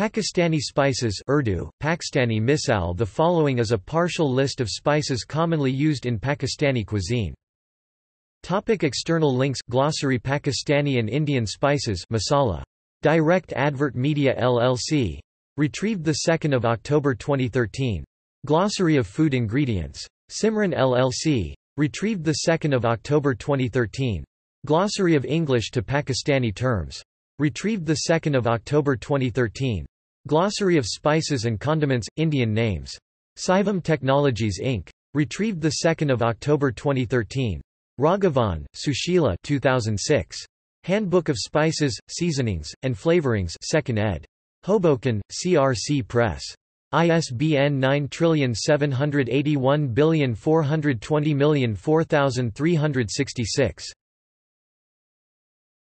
Pakistani spices Urdu, Pakistani misal The following is a partial list of spices commonly used in Pakistani cuisine. Topic external links Glossary Pakistani and Indian spices masala. Direct Advert Media LLC. Retrieved 2 October 2013. Glossary of Food Ingredients. Simran LLC. Retrieved 2 October 2013. Glossary of English to Pakistani terms. Retrieved 2 October 2013. Glossary of Spices and Condiments, Indian names. Saivam Technologies Inc. Retrieved 2 October 2013. Raghavan, Susheela 2006. Handbook of Spices, Seasonings, and Flavorings 2nd ed. Hoboken, CRC Press. ISBN 9781420043366.